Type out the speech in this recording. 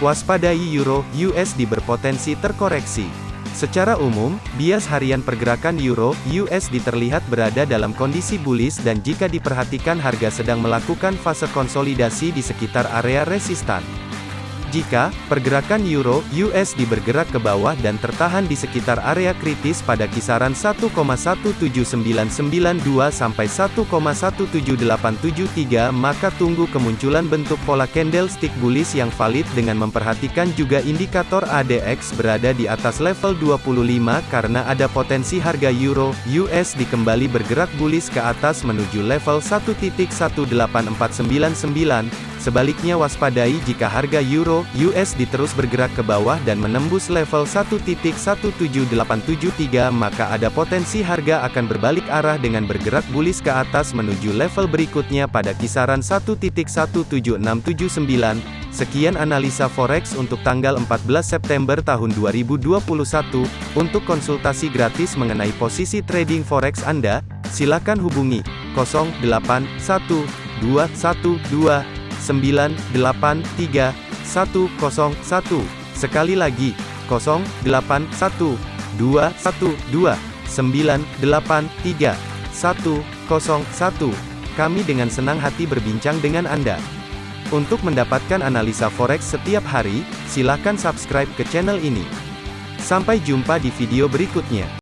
waspadai Euro USD berpotensi terkoreksi. Secara umum, bias harian pergerakan Euro USD terlihat berada dalam kondisi bullish dan jika diperhatikan harga sedang melakukan fase konsolidasi di sekitar area resistan. Jika pergerakan euro USD bergerak ke bawah dan tertahan di sekitar area kritis pada kisaran 1,17992 sampai 1,17873 maka tunggu kemunculan bentuk pola candlestick bullish yang valid dengan memperhatikan juga indikator ADX berada di atas level 25 karena ada potensi harga euro USD kembali bergerak bullish ke atas menuju level 1.18499 Sebaliknya waspadai jika harga euro USD terus bergerak ke bawah dan menembus level 1.17873 maka ada potensi harga akan berbalik arah dengan bergerak bullish ke atas menuju level berikutnya pada kisaran 1.17679. Sekian analisa forex untuk tanggal 14 September tahun 2021. Untuk konsultasi gratis mengenai posisi trading forex Anda, silakan hubungi 081212 983 101. Sekali lagi, 081 212 983 101. Kami dengan senang hati berbincang dengan Anda. Untuk mendapatkan analisa forex setiap hari, silakan subscribe ke channel ini. Sampai jumpa di video berikutnya.